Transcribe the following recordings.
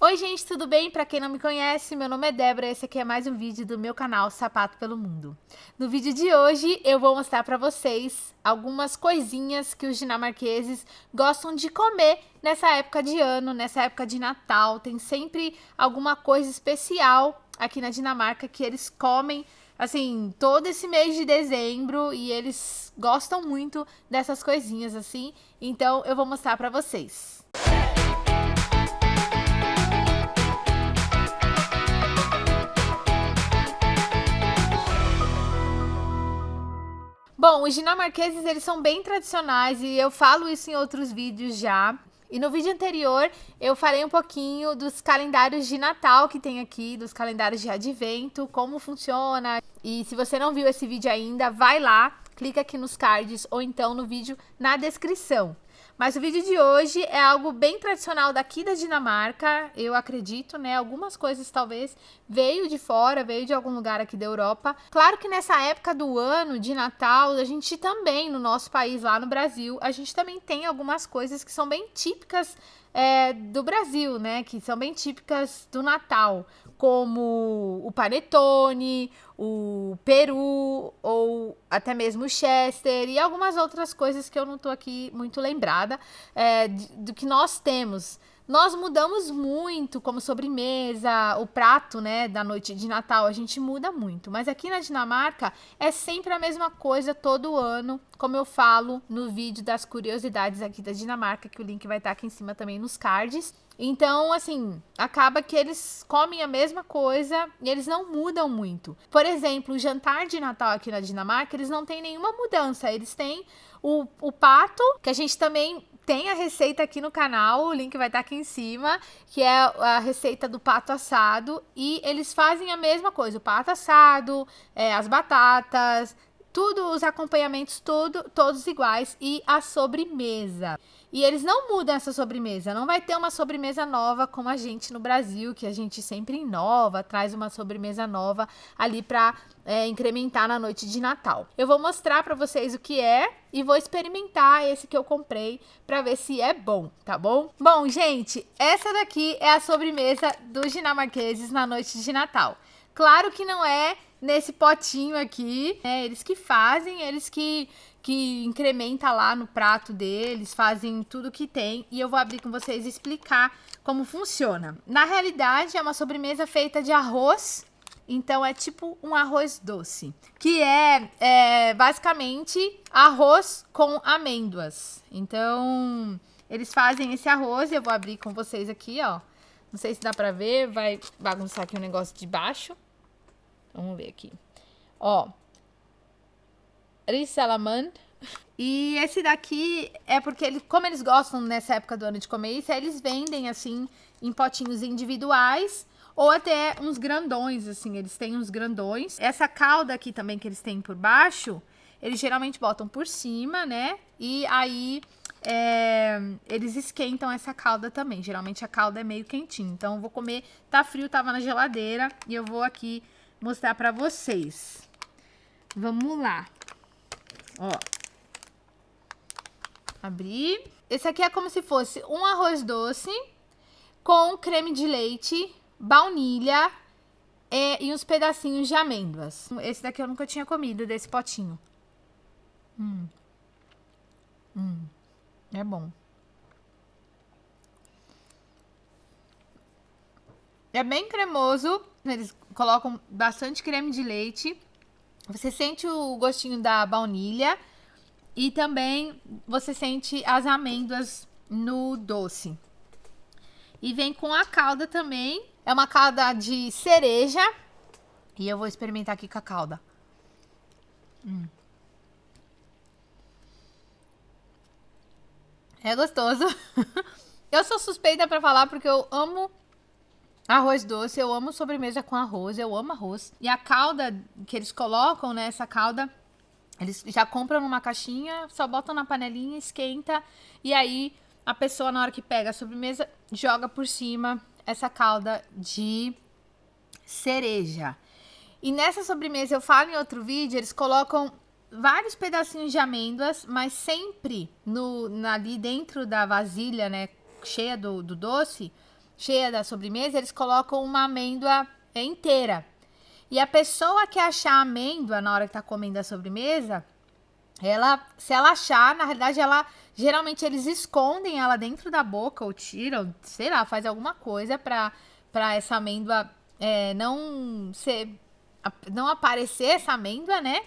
Oi gente, tudo bem? Para quem não me conhece, meu nome é Débora e esse aqui é mais um vídeo do meu canal Sapato pelo Mundo. No vídeo de hoje eu vou mostrar para vocês algumas coisinhas que os dinamarqueses gostam de comer nessa época de ano, nessa época de Natal. Tem sempre alguma coisa especial aqui na Dinamarca que eles comem assim, todo esse mês de dezembro e eles gostam muito dessas coisinhas assim. Então eu vou mostrar para vocês. Bom, os dinamarqueses, eles são bem tradicionais e eu falo isso em outros vídeos já. E no vídeo anterior eu falei um pouquinho dos calendários de Natal que tem aqui, dos calendários de advento, como funciona. E se você não viu esse vídeo ainda, vai lá, clica aqui nos cards ou então no vídeo na descrição. Mas o vídeo de hoje é algo bem tradicional daqui da Dinamarca, eu acredito, né? Algumas coisas talvez veio de fora, veio de algum lugar aqui da Europa. Claro que nessa época do ano, de Natal, a gente também, no nosso país, lá no Brasil, a gente também tem algumas coisas que são bem típicas é, do Brasil, né? Que são bem típicas do Natal, como o panetone, o peru ou até mesmo o chester e algumas outras coisas que eu não estou aqui muito lembrada é, do que nós temos. Nós mudamos muito como sobremesa, o prato, né, da noite de Natal, a gente muda muito. Mas aqui na Dinamarca é sempre a mesma coisa todo ano, como eu falo no vídeo das curiosidades aqui da Dinamarca, que o link vai estar aqui em cima também nos cards. Então, assim, acaba que eles comem a mesma coisa e eles não mudam muito. Por exemplo, o jantar de Natal aqui na Dinamarca, eles não têm nenhuma mudança. Eles têm o, o pato, que a gente também tem a receita aqui no canal, o link vai estar aqui em cima, que é a receita do pato assado. E eles fazem a mesma coisa, o pato assado, é, as batatas, tudo, os acompanhamentos tudo, todos iguais e a sobremesa. E eles não mudam essa sobremesa, não vai ter uma sobremesa nova como a gente no Brasil, que a gente sempre inova, traz uma sobremesa nova ali para é, incrementar na noite de Natal. Eu vou mostrar para vocês o que é e vou experimentar esse que eu comprei para ver se é bom, tá bom? Bom, gente, essa daqui é a sobremesa dos dinamarqueses na noite de Natal. Claro que não é nesse potinho aqui, é eles que fazem, eles que, que incrementa lá no prato deles, fazem tudo que tem e eu vou abrir com vocês e explicar como funciona. Na realidade é uma sobremesa feita de arroz, então é tipo um arroz doce, que é, é basicamente arroz com amêndoas. Então eles fazem esse arroz, eu vou abrir com vocês aqui, ó. Não sei se dá pra ver, vai bagunçar aqui o negócio de baixo. Vamos ver aqui. Ó. Rissalamand. E esse daqui é porque, ele, como eles gostam nessa época do ano de comer isso, eles vendem assim em potinhos individuais ou até uns grandões, assim, eles têm uns grandões. Essa calda aqui também que eles têm por baixo, eles geralmente botam por cima, né? E aí é, eles esquentam essa calda também. Geralmente a calda é meio quentinha. Então eu vou comer, tá frio, tava na geladeira e eu vou aqui mostrar pra vocês. Vamos lá. Ó. Abrir. Esse aqui é como se fosse um arroz doce com creme de leite, baunilha e, e uns pedacinhos de amêndoas. Esse daqui eu nunca tinha comido, desse potinho. Hum. Hum. É bom. É bem cremoso. Eles colocam bastante creme de leite. Você sente o gostinho da baunilha. E também você sente as amêndoas no doce. E vem com a calda também. É uma calda de cereja. E eu vou experimentar aqui com a calda. Hum. É gostoso. eu sou suspeita para falar porque eu amo Arroz doce, eu amo sobremesa com arroz, eu amo arroz. E a calda que eles colocam, né, essa calda, eles já compram numa caixinha, só botam na panelinha, esquenta, e aí a pessoa na hora que pega a sobremesa, joga por cima essa calda de cereja. E nessa sobremesa, eu falo em outro vídeo, eles colocam vários pedacinhos de amêndoas, mas sempre no, ali dentro da vasilha, né, cheia do, do doce, cheia da sobremesa, eles colocam uma amêndoa inteira. E a pessoa que achar a amêndoa na hora que tá comendo a sobremesa, ela, se ela achar, na realidade, ela geralmente eles escondem ela dentro da boca ou tiram, sei lá, faz alguma coisa para para essa amêndoa é, não ser não aparecer essa amêndoa, né?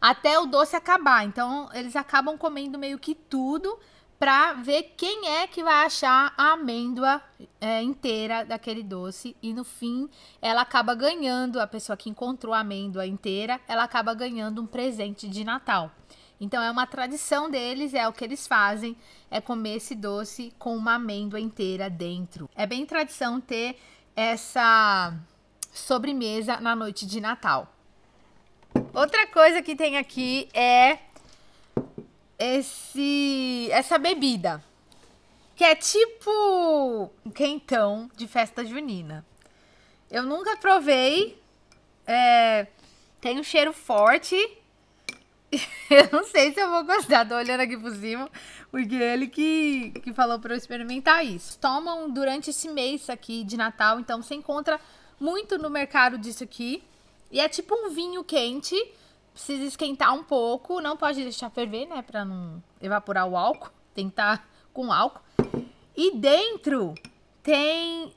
Até o doce acabar. Então, eles acabam comendo meio que tudo para ver quem é que vai achar a amêndoa é, inteira daquele doce. E no fim ela acaba ganhando a pessoa que encontrou a amêndoa inteira ela acaba ganhando um presente de Natal. Então é uma tradição deles é o que eles fazem é comer esse doce com uma amêndoa inteira dentro. É bem tradição ter essa sobremesa na noite de Natal. Outra coisa que tem aqui é esse essa bebida. Que é tipo um quentão de festa junina. Eu nunca provei. É, tem um cheiro forte. eu não sei se eu vou gostar. Tô olhando aqui por cima. Porque ele que, que falou para eu experimentar isso. Tomam durante esse mês aqui de Natal. Então você encontra muito no mercado disso aqui. E é tipo um vinho quente precisa esquentar um pouco, não pode deixar ferver, né, para não evaporar o álcool, tem que estar com álcool. E dentro tem...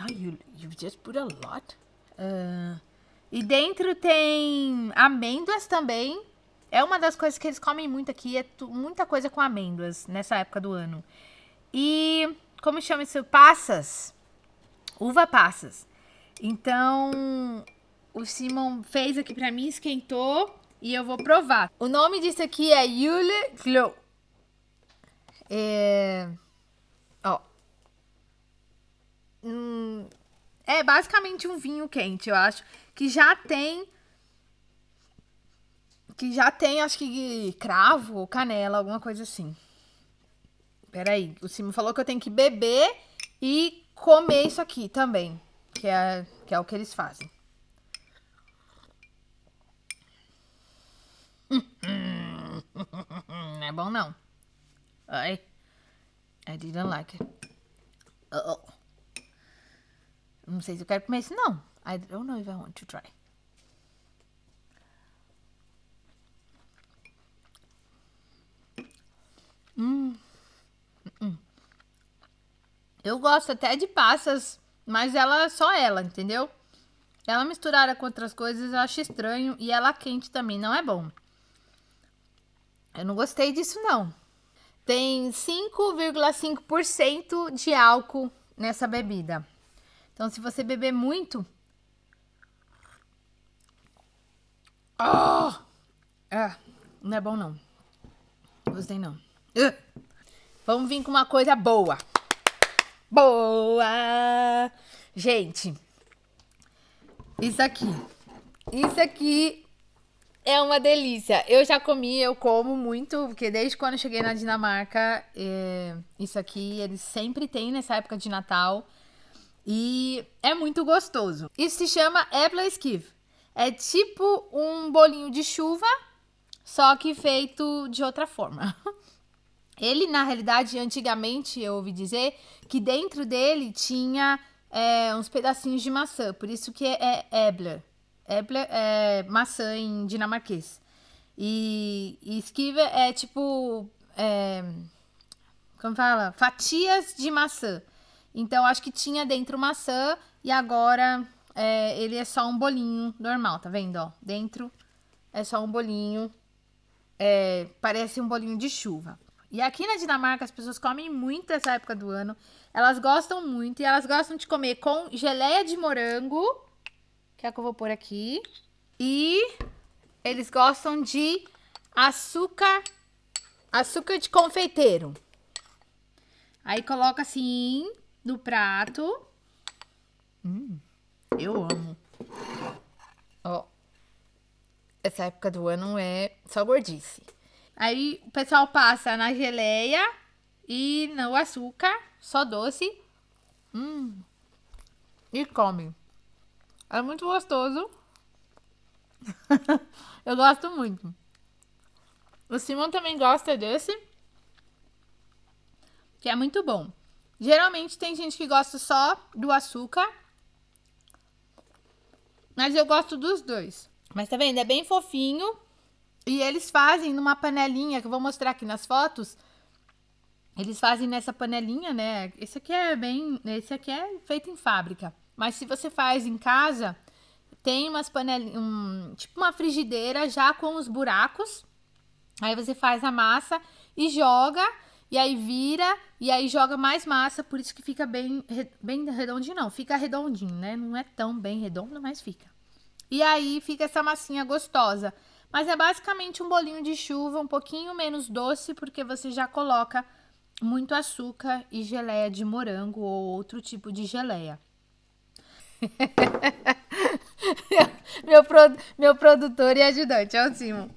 Oh, you, you just put a lot. Uh, e dentro tem amêndoas também. É uma das coisas que eles comem muito aqui, é muita coisa com amêndoas nessa época do ano. E como chama isso? Passas. Uva passas. Então, o Simon fez aqui pra mim, esquentou e eu vou provar. O nome disso aqui é Yule Glow. É... Ó. Hum, é basicamente um vinho quente, eu acho. Que já tem... Que já tem, acho que cravo canela, alguma coisa assim. Peraí, o Simon falou que eu tenho que beber e comer isso aqui também. Que é, que é o que eles fazem. Não é bom não. I, I didn't like it. -oh. Não sei se eu quero comer isso não. I don't know if I want to try. Hum. hum. Eu gosto até de passas, mas ela só ela, entendeu? Ela misturada com outras coisas eu acho estranho e ela quente também não é bom. Eu não gostei disso, não. Tem 5,5% de álcool nessa bebida. Então, se você beber muito... Oh! Ah, não é bom, não. Gostei, não. Uh! Vamos vir com uma coisa boa. Boa! Gente, isso aqui. Isso aqui é uma delícia. Eu já comi, eu como muito, porque desde quando eu cheguei na Dinamarca, é, isso aqui eles sempre têm nessa época de Natal. E é muito gostoso. Isso se chama Äppleskiv. É tipo um bolinho de chuva, só que feito de outra forma. Ele, na realidade, antigamente eu ouvi dizer que dentro dele tinha é, uns pedacinhos de maçã, por isso que é, é é maçã em dinamarquês. E, e esquiva é tipo. É, como fala? Fatias de maçã. Então, acho que tinha dentro maçã e agora é, ele é só um bolinho normal, tá vendo? Ó, dentro é só um bolinho. É, parece um bolinho de chuva. E aqui na Dinamarca as pessoas comem muito essa época do ano. Elas gostam muito e elas gostam de comer com geleia de morango que é o que eu vou pôr aqui. E eles gostam de açúcar, açúcar de confeiteiro. Aí coloca assim no prato. Hum, eu amo. Ó, essa época do ano é só gordice. Aí o pessoal passa na geleia e no açúcar, só doce. Hum, e come. É muito gostoso. eu gosto muito. O Simon também gosta desse. Que é muito bom. Geralmente tem gente que gosta só do açúcar. Mas eu gosto dos dois. Mas tá vendo? É bem fofinho. E eles fazem numa panelinha, que eu vou mostrar aqui nas fotos. Eles fazem nessa panelinha, né? Esse aqui é bem... Esse aqui é feito em fábrica. Mas se você faz em casa, tem umas panelinhas... Um, tipo uma frigideira já com os buracos. Aí você faz a massa e joga... E aí vira, e aí joga mais massa, por isso que fica bem, bem redondinho, não. Fica redondinho, né? Não é tão bem redondo, mas fica. E aí fica essa massinha gostosa. Mas é basicamente um bolinho de chuva, um pouquinho menos doce, porque você já coloca muito açúcar e geleia de morango ou outro tipo de geleia. meu, pro, meu produtor e ajudante, é o Simon.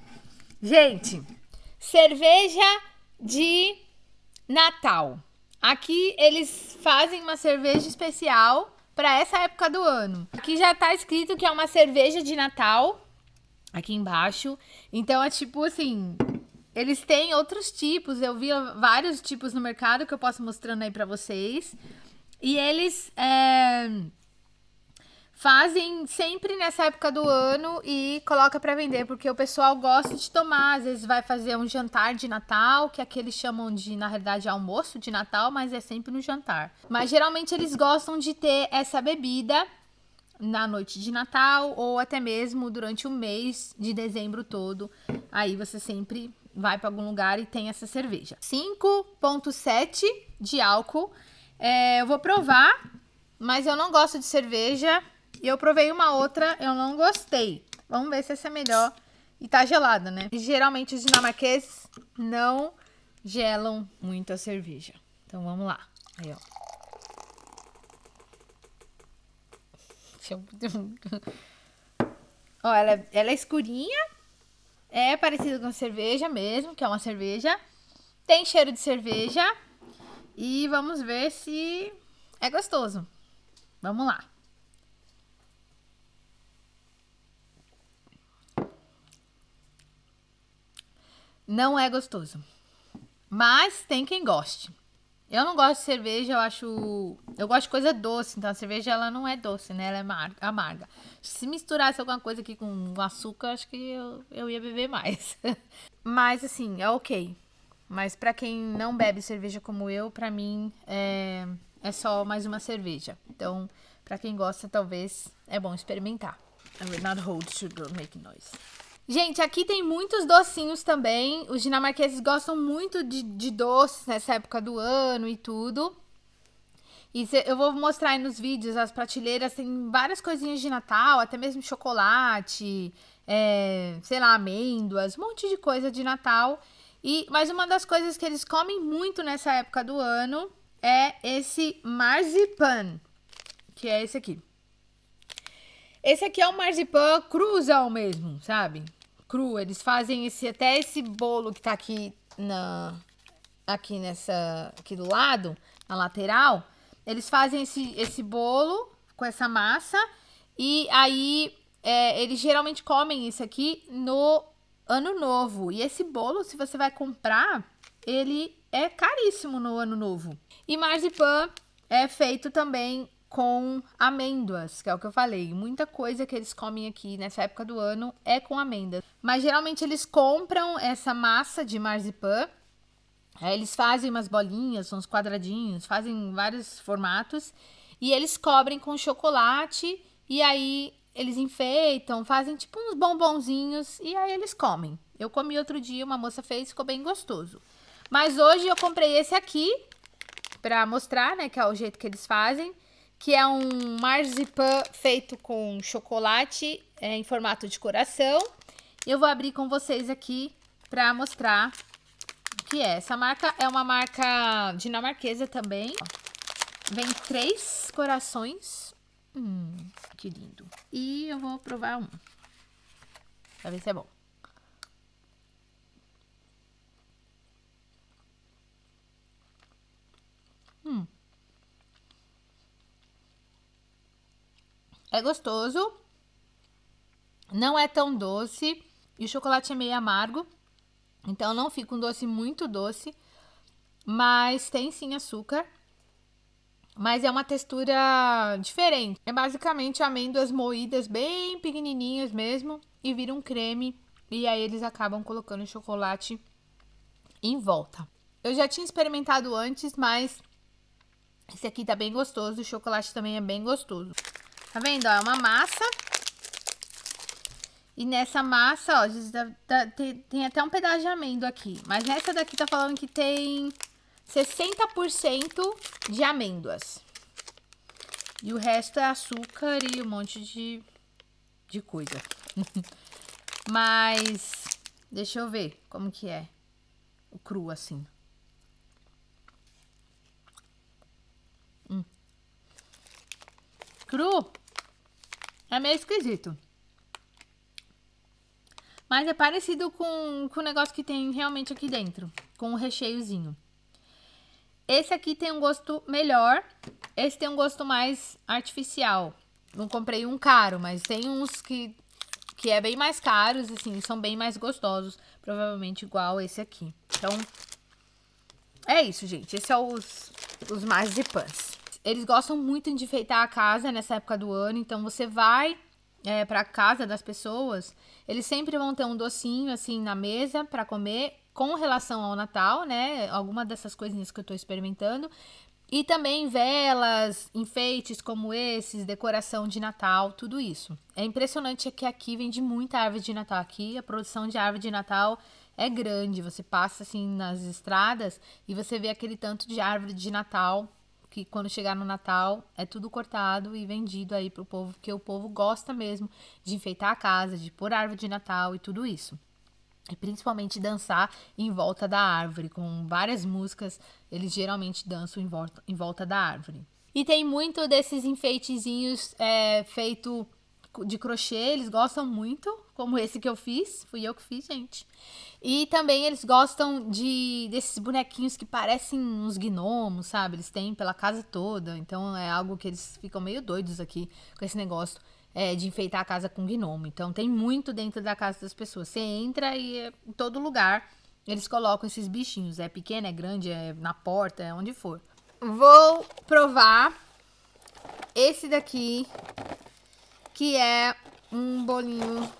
Gente, cerveja de Natal. Aqui eles fazem uma cerveja especial para essa época do ano. Aqui já tá escrito que é uma cerveja de Natal, aqui embaixo. Então é tipo assim, eles têm outros tipos, eu vi vários tipos no mercado que eu posso mostrando aí para vocês. E eles é, fazem sempre nessa época do ano e coloca para vender, porque o pessoal gosta de tomar, às vezes vai fazer um jantar de Natal, que que eles chamam de, na realidade, almoço de Natal, mas é sempre no jantar. Mas geralmente eles gostam de ter essa bebida na noite de Natal ou até mesmo durante o mês de dezembro todo. Aí você sempre vai para algum lugar e tem essa cerveja. 5.7 de álcool. É, eu vou provar, mas eu não gosto de cerveja e eu provei uma outra, eu não gostei. Vamos ver se essa é melhor. E tá gelada, né? Geralmente os dinamarqueses não gelam muito a cerveja. Então vamos lá. Aí, ó. Ó, ela, é, ela é escurinha. É parecida com cerveja mesmo, que é uma cerveja. Tem cheiro de cerveja. E vamos ver se é gostoso. Vamos lá. Não é gostoso. Mas tem quem goste. Eu não gosto de cerveja, eu acho... Eu gosto de coisa doce, então a cerveja ela não é doce, né? Ela é amarga. Se misturasse alguma coisa aqui com açúcar, acho que eu, eu ia beber mais. Mas assim, é ok. Mas pra quem não bebe cerveja como eu, pra mim é, é só mais uma cerveja. Então, pra quem gosta, talvez é bom experimentar. I will not hold sugar making noise. Gente, aqui tem muitos docinhos também. Os dinamarqueses gostam muito de, de doces nessa época do ano e tudo. E cê, eu vou mostrar aí nos vídeos, as prateleiras tem várias coisinhas de Natal, até mesmo chocolate, é, sei lá, amêndoas, um monte de coisa de Natal. E, mas uma das coisas que eles comem muito nessa época do ano é esse marzipan, que é esse aqui. Esse aqui é o marzipan cruzão mesmo, sabe? Cru. Eles fazem esse até esse bolo que tá aqui na aqui nessa aqui do lado, na lateral. Eles fazem esse esse bolo com essa massa e aí é, eles geralmente comem isso aqui no ano novo. E esse bolo, se você vai comprar, ele é caríssimo no ano novo. E marzipan é feito também com amêndoas, que é o que eu falei. Muita coisa que eles comem aqui nessa época do ano é com amêndoas. Mas geralmente eles compram essa massa de marzipan, aí eles fazem umas bolinhas, uns quadradinhos, fazem vários formatos e eles cobrem com chocolate e aí eles enfeitam, fazem tipo uns bombonzinhos e aí eles comem. Eu comi outro dia, uma moça fez, ficou bem gostoso. Mas hoje eu comprei esse aqui para mostrar, né, que é o jeito que eles fazem que é um marzipan feito com chocolate é, em formato de coração. Eu vou abrir com vocês aqui para mostrar o que é. Essa marca é uma marca dinamarquesa também. Vem três corações. Hum, que lindo. E eu vou provar um. Pra ver se é bom. Hum. É gostoso. Não é tão doce. E o chocolate é meio amargo. Então não fica um doce muito doce. Mas tem sim açúcar. mas é uma textura diferente. É basicamente amêndoas moídas bem pequenininhas mesmo e vira um creme e aí eles acabam colocando chocolate em volta. Eu já tinha experimentado antes, mas esse aqui tá bem gostoso, o chocolate também é bem gostoso. Tá vendo? Ó, é uma massa. E nessa massa, ó, tem, até um pedaço de amêndoa aqui. Mas nessa daqui tá falando que tem 60% de amêndoas. E o resto é açúcar e um monte de, de coisa. Mas, deixa eu ver como que é o cru assim. Hum. Cru é meio esquisito. Mas é parecido com, com o negócio que tem realmente aqui dentro. Com o recheiozinho. Esse aqui tem um gosto melhor. Esse tem um gosto mais artificial. Não comprei um caro, mas tem uns que, que é bem mais caros, assim, são bem mais gostosos. Provavelmente igual esse aqui. Então, é isso, gente. Esse é os, os marzipan's. Eles gostam muito de enfeitar a casa nessa época do ano. Então, você vai é, para casa das pessoas, eles sempre vão ter um docinho, assim, na mesa para comer com relação ao Natal, né? Alguma dessas coisinhas que eu tô experimentando. E também velas, enfeites como esses, decoração de Natal, tudo isso. É impressionante que aqui vende muita árvore de Natal. Aqui a produção de árvore de Natal é grande. Você passa assim nas estradas e você vê aquele tanto de árvore de Natal que quando chegar no Natal é tudo cortado e vendido aí pro povo, porque o povo gosta mesmo de enfeitar a casa, de pôr árvore de Natal e tudo isso. E principalmente dançar em volta da árvore, com várias músicas, eles geralmente dançam em volta, em volta da árvore. E tem muito desses enfeitezinhos é, feito de crochê, eles gostam muito, como esse que eu fiz, fui eu que fiz, gente. E também eles gostam de desses bonequinhos que parecem uns gnomos, sabe? Eles têm pela casa toda, então é algo que eles ficam meio doidos aqui com esse negócio é, de enfeitar a casa com gnomo. Então tem muito dentro da casa das pessoas. Você entra e é, em todo lugar eles colocam esses bichinhos. É pequeno, é grande, é na porta, é onde for. Vou provar esse daqui, que é um bolinho.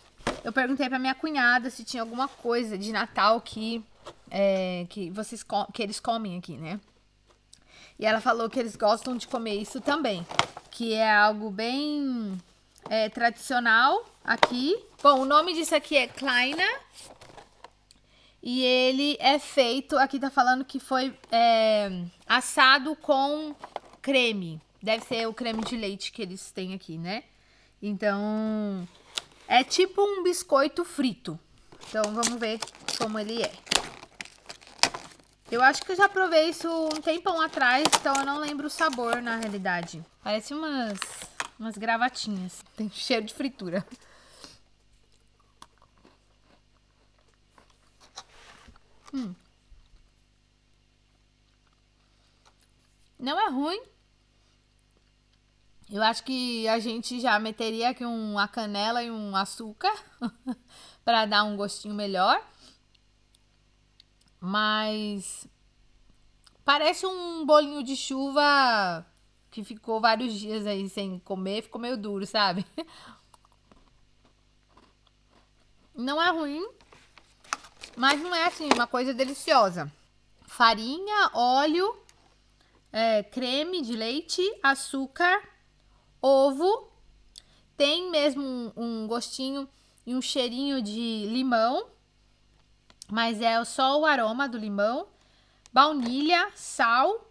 Eu perguntei pra minha cunhada se tinha alguma coisa de Natal que, é, que, vocês, que eles comem aqui, né? E ela falou que eles gostam de comer isso também. Que é algo bem é, tradicional aqui. Bom, o nome disso aqui é Kleiner. E ele é feito, aqui tá falando que foi é, assado com creme. Deve ser o creme de leite que eles têm aqui, né? Então, é tipo um biscoito frito. Então, vamos ver como ele é. Eu acho que eu já provei isso um tempão atrás, então eu não lembro o sabor na realidade. Parece umas umas gravatinhas. Tem cheiro de fritura. Hum. Não é ruim. Eu acho que a gente já meteria aqui uma canela e um açúcar para dar um gostinho melhor. Mas parece um bolinho de chuva que ficou vários dias aí sem comer, ficou meio duro, sabe? Não é ruim, mas não é assim, uma coisa deliciosa. Farinha, óleo, é, creme de leite, açúcar, ovo. Tem mesmo um, um gostinho e um cheirinho de limão, mas é só o aroma do limão, baunilha, sal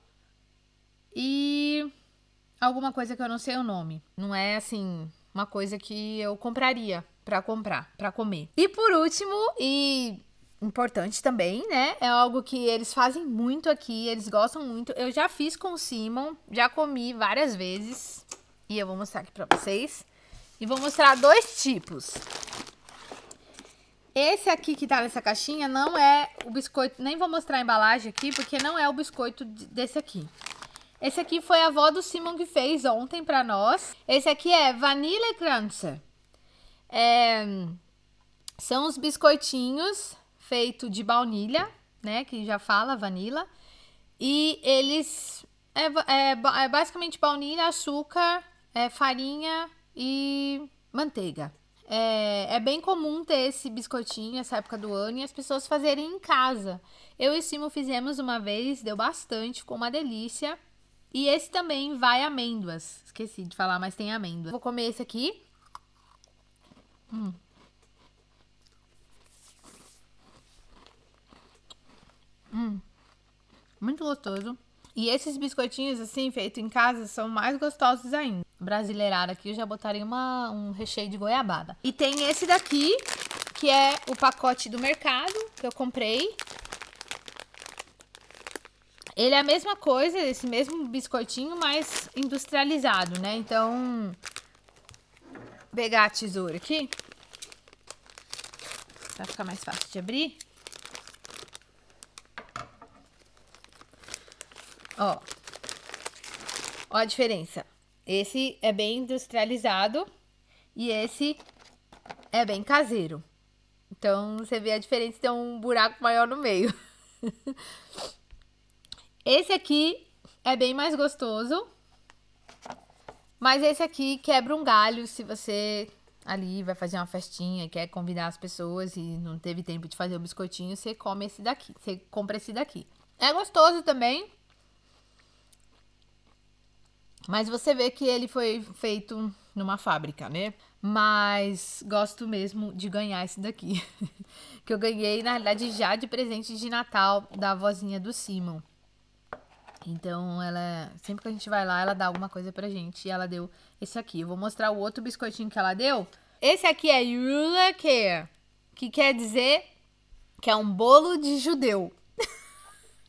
e alguma coisa que eu não sei o nome. Não é assim, uma coisa que eu compraria para comprar, para comer. E por último, e importante também, né? É algo que eles fazem muito aqui, eles gostam muito. Eu já fiz com o Simon, já comi várias vezes. E eu vou mostrar aqui para vocês. E vou mostrar dois tipos. Esse aqui que tá nessa caixinha não é o biscoito, nem vou mostrar a embalagem aqui, porque não é o biscoito desse aqui. Esse aqui foi a avó do Simon que fez ontem pra nós. Esse aqui é Vanilla Kranzer. É, são os biscoitinhos feitos de baunilha, né? Que já fala vanilla. E eles é, é, é basicamente baunilha, açúcar, é, farinha e manteiga. É, é, bem comum ter esse biscoitinho essa época do ano e as pessoas fazerem em casa. Eu e Simo fizemos uma vez, deu bastante, ficou uma delícia. E esse também vai amêndoas. Esqueci de falar, mas tem amêndoa. Vou comer esse aqui. Hum. Hum. Muito gostoso. E esses biscoitinhos, assim, feitos em casa, são mais gostosos ainda. Brasileirada aqui, eu já botaria uma, um recheio de goiabada. E tem esse daqui, que é o pacote do mercado, que eu comprei. Ele é a mesma coisa, esse mesmo biscoitinho, mas industrializado, né? Então, pegar a tesoura aqui. Pra ficar mais fácil de abrir. Ó. Ó a diferença. Esse é bem industrializado e esse é bem caseiro. Então, você vê a diferença, tem um buraco maior no meio. esse aqui é bem mais gostoso. Mas esse aqui quebra um galho se você ali vai fazer uma festinha quer convidar as pessoas e não teve tempo de fazer o biscoitinho, você come esse daqui, você compra esse daqui. É gostoso também, mas você vê que ele foi feito numa fábrica, né? Mas gosto mesmo de ganhar esse daqui. que eu ganhei, na realidade, já de presente de Natal da vozinha do Simon. Então, ela sempre que a gente vai lá, ela dá alguma coisa pra gente. E ela deu esse aqui. Eu vou mostrar o outro biscoitinho que ela deu. Esse aqui é Yula Care, que quer dizer que é um bolo de judeu.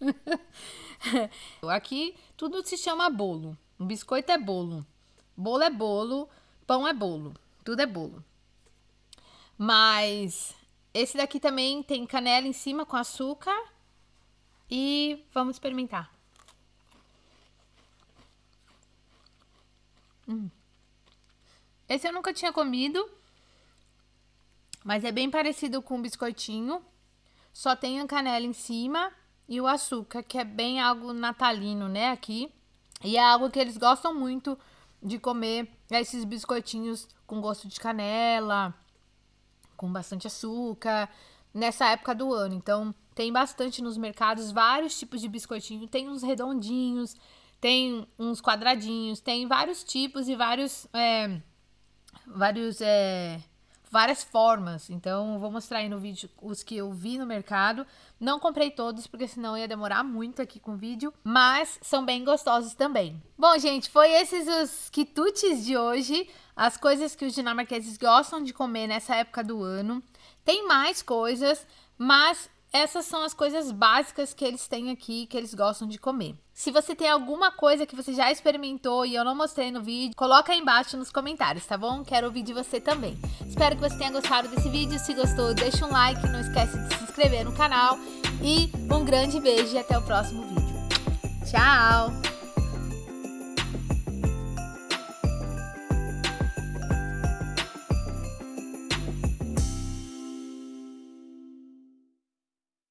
aqui tudo se chama bolo. Um biscoito é bolo. Bolo é bolo. Pão é bolo. Tudo é bolo. Mas esse daqui também tem canela em cima com açúcar. E vamos experimentar. Hum. Esse eu nunca tinha comido. Mas é bem parecido com o biscoitinho. Só tem a canela em cima e o açúcar, que é bem algo natalino, né, aqui. E é algo que eles gostam muito de comer esses biscoitinhos com gosto de canela, com bastante açúcar, nessa época do ano. Então, tem bastante nos mercados vários tipos de biscoitinho. Tem uns redondinhos, tem uns quadradinhos, tem vários tipos e vários. É, vários. É, várias formas. Então, vou mostrar aí no vídeo os que eu vi no mercado. Não comprei todos, porque senão ia demorar muito aqui com o vídeo, mas são bem gostosos também. Bom, gente, foi esses os quitutes de hoje, as coisas que os dinamarqueses gostam de comer nessa época do ano. Tem mais coisas, mas essas são as coisas básicas que eles têm aqui, que eles gostam de comer. Se você tem alguma coisa que você já experimentou e eu não mostrei no vídeo, coloca aí embaixo nos comentários, tá bom? Quero ouvir de você também. Espero que você tenha gostado desse vídeo. Se gostou, deixa um like, não esquece de se inscrever no canal. E um grande beijo e até o próximo vídeo. Tchau!